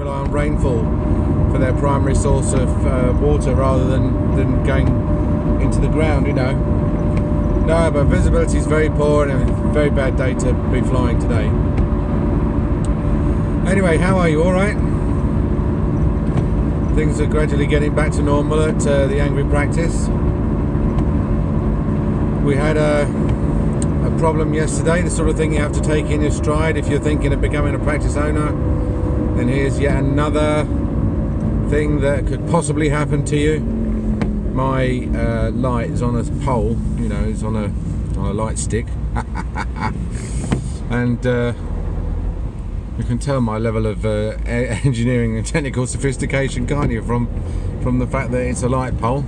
rely on rainfall for their primary source of uh, water rather than, than going into the ground, you know. No, but visibility is very poor and a very bad day to be flying today. Anyway, how are you? All right? Things are gradually getting back to normal at uh, the Angry Practice. We had a, a problem yesterday, the sort of thing you have to take in your stride if you're thinking of becoming a practice owner. And here's yet another thing that could possibly happen to you. My uh, light is on a pole, you know, it's on a on a light stick, and uh, you can tell my level of uh, engineering and technical sophistication, can't you, from from the fact that it's a light pole.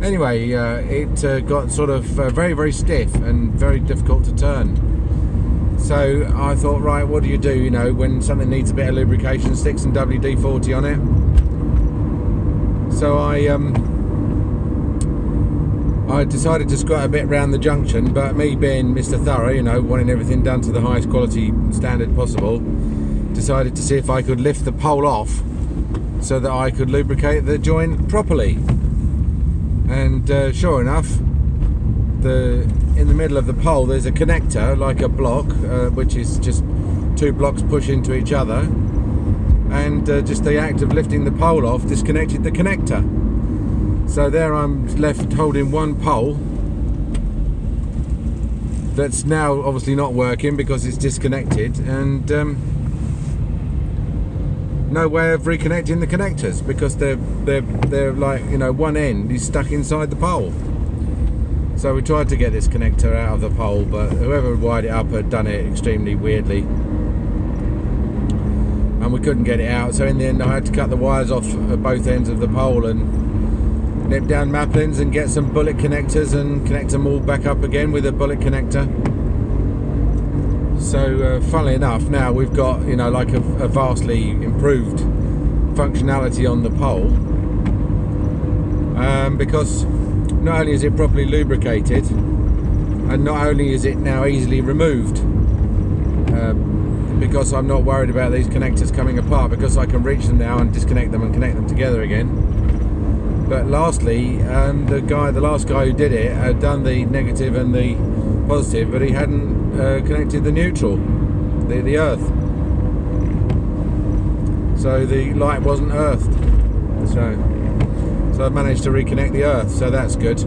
Anyway, uh, it uh, got sort of uh, very very stiff and very difficult to turn. So I thought, right, what do you do? You know, when something needs a bit of lubrication, stick some WD-40 on it. So I um, I decided to squat a bit round the junction, but me being Mr. Thorough, you know, wanting everything done to the highest quality standard possible, decided to see if I could lift the pole off so that I could lubricate the joint properly. And uh, sure enough, the in the middle of the pole there's a connector, like a block, uh, which is just two blocks push into each other, and uh, just the act of lifting the pole off disconnected the connector. So there I'm left holding one pole that's now obviously not working because it's disconnected and um, no way of reconnecting the connectors because they're they're they're like you know one end is stuck inside the pole. So we tried to get this connector out of the pole, but whoever wired it up had done it extremely weirdly. And we couldn't get it out, so in the end I had to cut the wires off at both ends of the pole and nip down Maplins and get some bullet connectors and connect them all back up again with a bullet connector. So, uh, funnily enough, now we've got, you know, like a, a vastly improved functionality on the pole. Um, because not only is it properly lubricated, and not only is it now easily removed, uh, because I'm not worried about these connectors coming apart, because I can reach them now and disconnect them and connect them together again but lastly, um, the guy, the last guy who did it, had done the negative and the positive, but he hadn't uh, connected the neutral, the, the earth. So the light wasn't earthed. So, so I've managed to reconnect the earth, so that's good.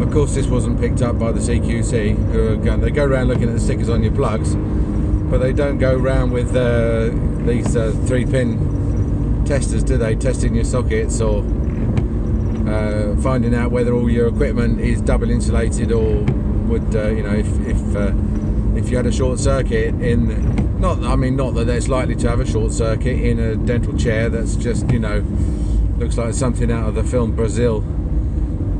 Of course, this wasn't picked up by the CQC, who are going, they go around looking at the stickers on your plugs, but they don't go around with uh, these uh, three pin testers, do they? Testing your sockets or uh, finding out whether all your equipment is double insulated or would, uh, you know, if if, uh, if you had a short circuit in, not, I mean, not that it's likely to have a short circuit in a dental chair that's just, you know, looks like something out of the film Brazil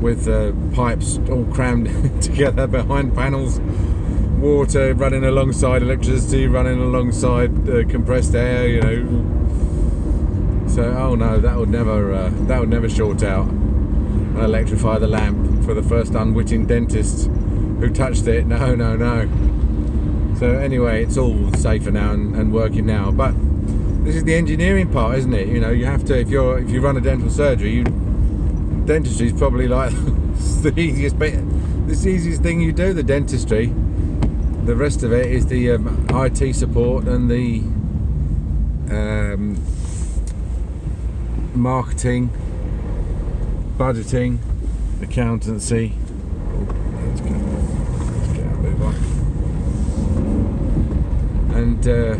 with uh, pipes all crammed together behind panels. Water running alongside electricity running alongside uh, compressed air you know. So oh no that would never uh, that would never short out and electrify the lamp for the first unwitting dentist who touched it. No no no so anyway it's all safer now and, and working now. But this is the engineering part isn't it? You know you have to if you're if you run a dental surgery you dentistry is probably like the easiest bit this easiest thing you do the dentistry. The rest of it is the um, IT support and the um, marketing, budgeting, accountancy. let's, get, let's get a move on. And uh,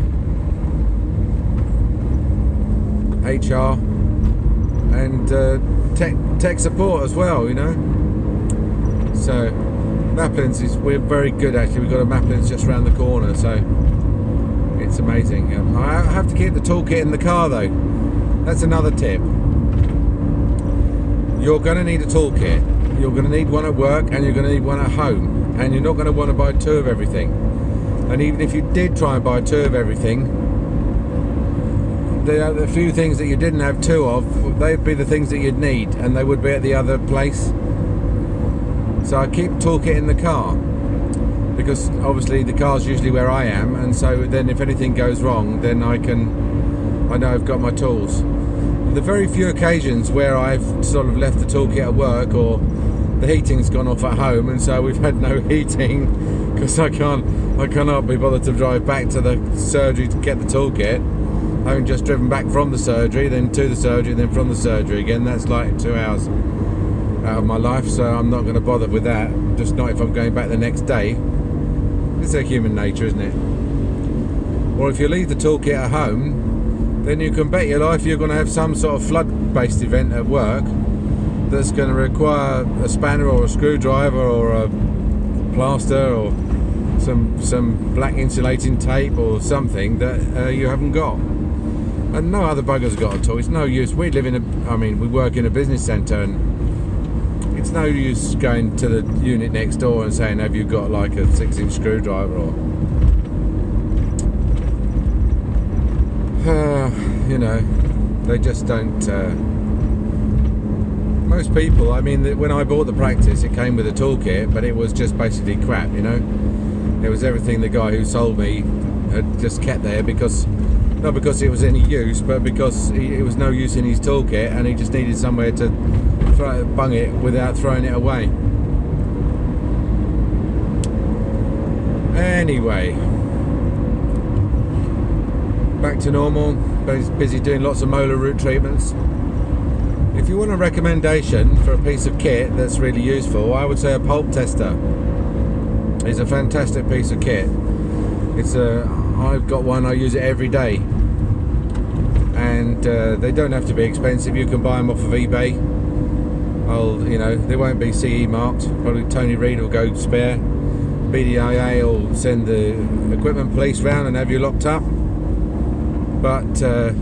HR and uh, tech tech support as well. You know. So Maplins is we're very good actually. We've got a Maplins just around the corner, so it's amazing. Um, I have to keep the toolkit in the car though that's another tip. You're going to need a toolkit. You're going to need one at work and you're going to need one at home. And you're not going to want to buy two of everything. And even if you did try and buy two of everything, the, uh, the few things that you didn't have two of, they'd be the things that you'd need and they would be at the other place. So I keep toolkit in the car. because obviously the car's usually where I am, and so then if anything goes wrong, then I can, I know I've got my tools. The very few occasions where I've sort of left the toolkit at work or the heating's gone off at home, and so we've had no heating because I can't, I cannot be bothered to drive back to the surgery to get the toolkit. Having just driven back from the surgery, then to the surgery, then from the surgery again, that's like two hours out of my life, so I'm not going to bother with that. Just not if I'm going back the next day. It's a human nature, isn't it? Or if you leave the toolkit at home, then you can bet your life you're going to have some sort of flood-based event at work that's going to require a spanner or a screwdriver or a plaster or some some black insulating tape or something that uh, you haven't got. And no other bugger's got a tool. It's no use. We live in a, I mean, we work in a business centre and it's no use going to the unit next door and saying, have you got like a six inch screwdriver or uh, you know, they just don't uh, most people, I mean, when I bought the practice, it came with a toolkit, but it was just basically crap, you know. It was everything the guy who sold me had just kept there because, not because it was any use, but because it was no use in his toolkit and he just needed somewhere to throw, bung it without throwing it away. Anyway, back to normal. Busy doing lots of molar root treatments. If you want a recommendation for a piece of kit that's really useful, I would say a pulp tester is a fantastic piece of kit. It's a, I've got one, I use it every day. And uh, they don't have to be expensive, you can buy them off of eBay. I'll, you know, they won't be CE marked. Probably Tony Reed will go spare. BDIA will send the equipment police round and have you locked up. But, uh,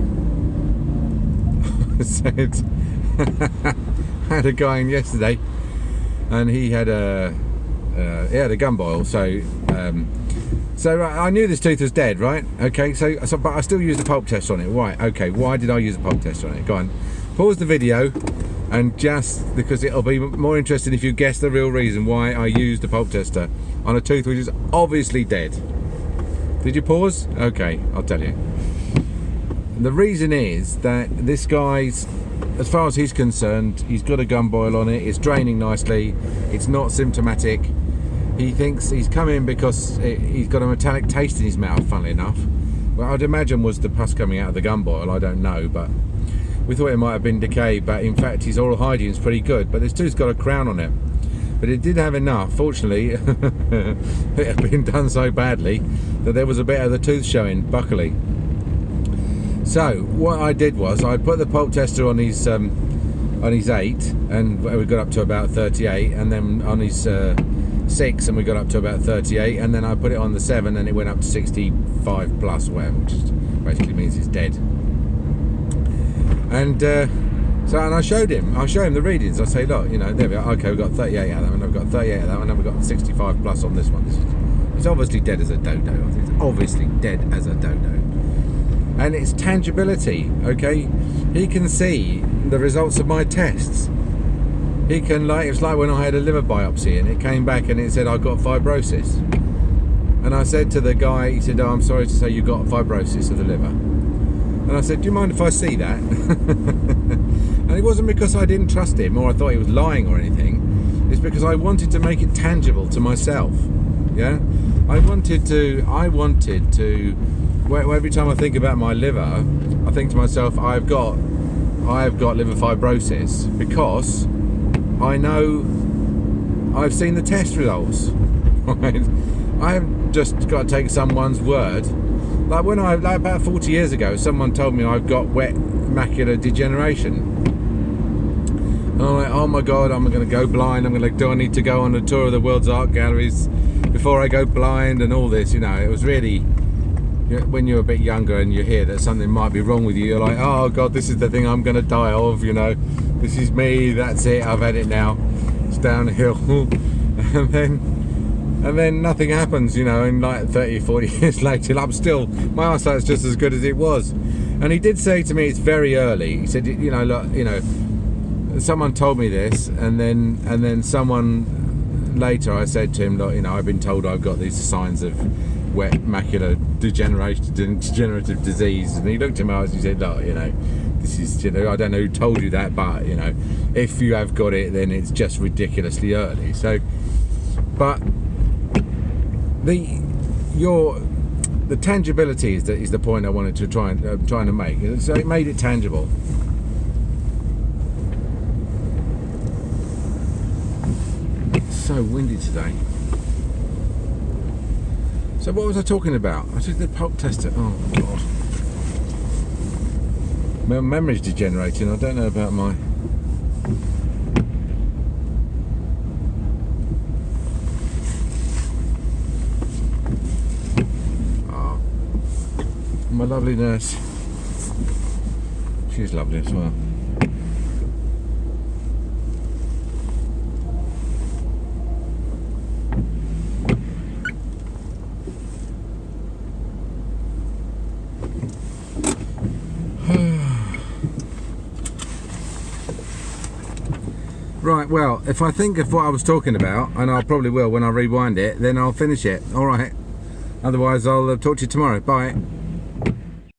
had a guy in yesterday, and he had a uh, he had a gumboil. So um, so I knew this tooth was dead, right? Okay, so, so but I still used a pulp test on it. Why? Okay, why did I use a pulp test on it? Go on, pause the video, and just because it'll be more interesting if you guess the real reason why I used a pulp tester on a tooth which is obviously dead. Did you pause? Okay, I'll tell you. The reason is that this guy's as far as he's concerned, he's got a gumboil on it, it's draining nicely, it's not symptomatic. He thinks he's come in because he's got a metallic taste in his mouth, funnily enough. Well, I'd imagine was the pus coming out of the gumboil, I don't know, but we thought it might have been decay, but in fact his oral hygiene is pretty good, but this tooth's got a crown on it. But it did have enough, fortunately, it had been done so badly that there was a bit of the tooth showing, buckily. So what I did was I put the pulp tester on his um, on his eight, and we got up to about 38, and then on his uh, six, and we got up to about 38, and then I put it on the seven, and it went up to 65 plus, whatever, which basically means it's dead. And uh, so, and I showed him, I show him the readings. I say, look, you know, there we are. Okay, we've got 38 out of that one, I've got 38 out of that one, and we've got 65 plus on this one. This is, it's obviously dead as a dodo. It's obviously dead as a dodo and its tangibility okay? He can see the results of my tests. He can like it's like when I had a liver biopsy and it came back and it said I got fibrosis. And I said to the guy he said oh I'm sorry to say you got fibrosis of the liver. And I said do you mind if I see that? And it wasn't because I didn't trust him or I thought he was lying or anything. It's because I wanted to make it tangible to myself yeah? I wanted to I wanted to every time I think about my liver, I think to myself, I've got, I've got liver fibrosis because I know I've seen the test results. I haven't just got to take someone's word. Like when I, like about 40 years ago, someone told me I've got wet macular degeneration. And I'm like, oh my god, I'm going to go blind. I'm going to, do I need to go on a tour of the world's art galleries before I go blind and all this? You know, it was really when you're a bit younger and you hear that something might be wrong with you, you're like, oh God, this is the thing I'm going to die of, you know. This is me, that's it, I've had it now. It's downhill. and then and then nothing happens, you know, and like 30, 40 years later, I'm still, my eyesight's just as good as it was. And he did say to me, it's very early. He said, you know, look, you know, someone told me this, and then and then someone later I said to him, look, you know, I've been told I've got these signs of wet macular degeneration, degenerative disease, and he looked at my eyes and he said, look, you know, this is, you know, I don't know who told you that, but you know, if you have got it, then it's just ridiculously early. So, but the your the tangibility is the, is the point I wanted to try and uh, trying to make. So it made it tangible. It's so windy today. So what was I talking about? I took the pulp tester. Oh god. My memory's degenerating. I don't know about my Ah. my lovely nurse. She's lovely as well. Right, well, if I think of what I was talking about, and I probably will when I rewind it, then I'll finish it. All right. Otherwise, I'll uh, talk to you tomorrow. Bye.